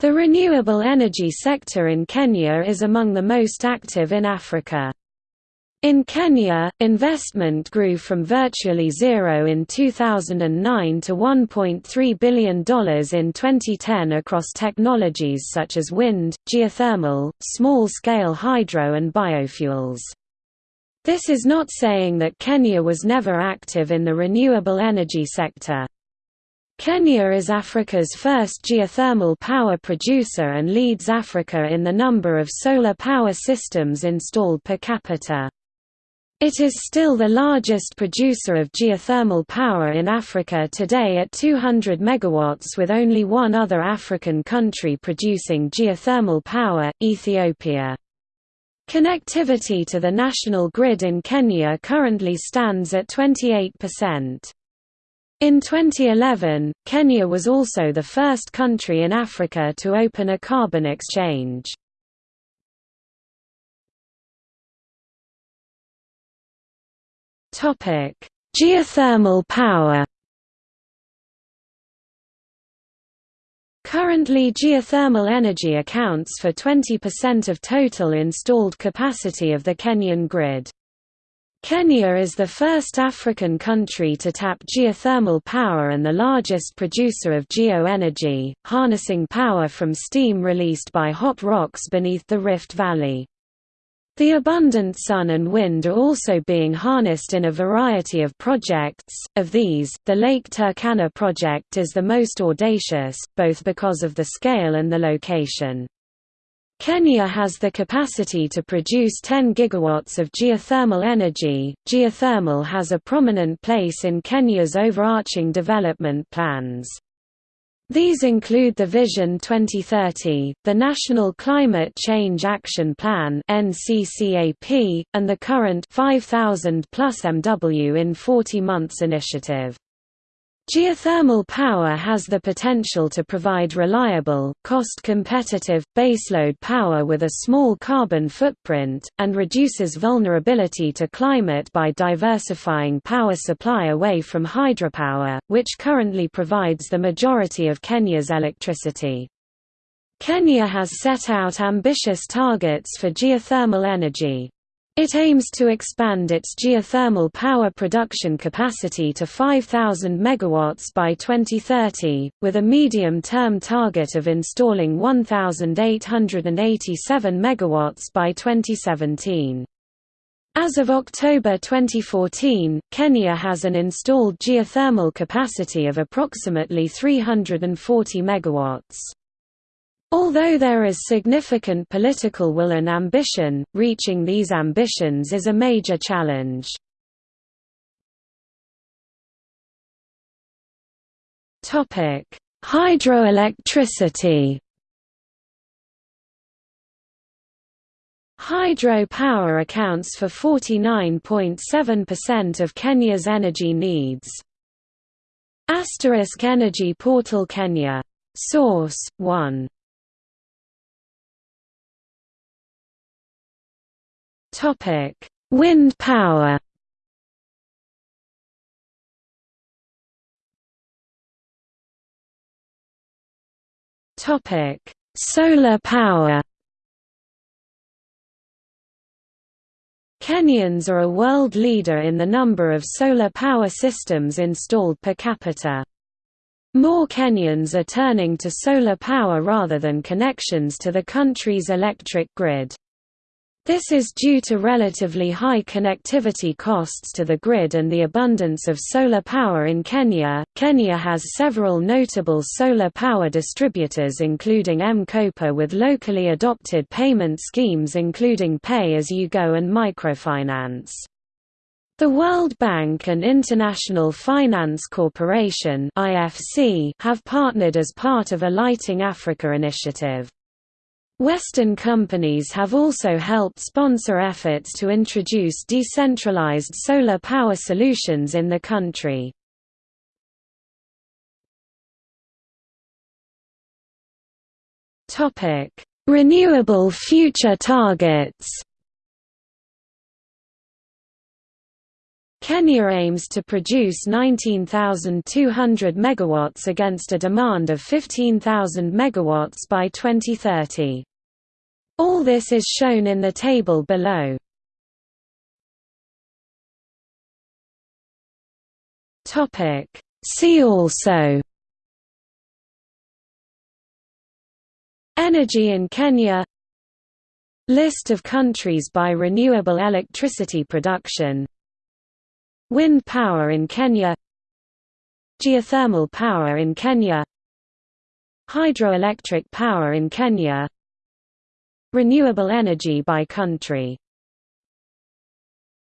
The renewable energy sector in Kenya is among the most active in Africa. In Kenya, investment grew from virtually zero in 2009 to $1.3 billion in 2010 across technologies such as wind, geothermal, small-scale hydro and biofuels. This is not saying that Kenya was never active in the renewable energy sector. Kenya is Africa's first geothermal power producer and leads Africa in the number of solar power systems installed per capita. It is still the largest producer of geothermal power in Africa today at 200 megawatts with only one other African country producing geothermal power, Ethiopia. Connectivity to the national grid in Kenya currently stands at 28%. In 2011, Kenya was also the first country in Africa to open a carbon exchange. Geothermal power. Currently geothermal energy accounts for 20% of total installed capacity of the Kenyan grid. Kenya is the first African country to tap geothermal power and the largest producer of geo-energy, harnessing power from steam released by hot rocks beneath the Rift Valley. The abundant sun and wind are also being harnessed in a variety of projects, of these, the Lake Turkana project is the most audacious, both because of the scale and the location. Kenya has the capacity to produce 10 gigawatts of geothermal energy. Geothermal has a prominent place in Kenya's overarching development plans. These include the Vision 2030, the National Climate Change Action Plan (NCCAP), and the current 5000 plus MW in 40 months initiative. Geothermal power has the potential to provide reliable, cost-competitive, baseload power with a small carbon footprint, and reduces vulnerability to climate by diversifying power supply away from hydropower, which currently provides the majority of Kenya's electricity. Kenya has set out ambitious targets for geothermal energy. It aims to expand its geothermal power production capacity to 5,000 MW by 2030, with a medium-term target of installing 1,887 MW by 2017. As of October 2014, Kenya has an installed geothermal capacity of approximately 340 MW. Although there is significant political will and ambition, reaching these ambitions is a major challenge. Hydroelectricity Hydro power accounts for 49.7% of Kenya's energy needs. Asterisk Energy Portal Kenya. Source 1 Topic: Wind power. Topic: Solar power. Kenyans are a world leader in the number of solar power systems installed per capita. More Kenyans are turning to solar power rather than connections to the country's electric grid. This is due to relatively high connectivity costs to the grid and the abundance of solar power in Kenya. Kenya has several notable solar power distributors including M-KOPA with locally adopted payment schemes including pay-as-you-go and microfinance. The World Bank and International Finance Corporation (IFC) have partnered as part of a Lighting Africa initiative. Western companies have also helped sponsor efforts to introduce decentralized solar power solutions in the country. Renewable future targets Kenya aims to produce 19,200 megawatts against a demand of 15,000 megawatts by 2030. All this is shown in the table below. Topic. See also. Energy in Kenya. List of countries by renewable electricity production. Wind power in Kenya. Geothermal power in Kenya. Hydroelectric power in Kenya Renewable energy by country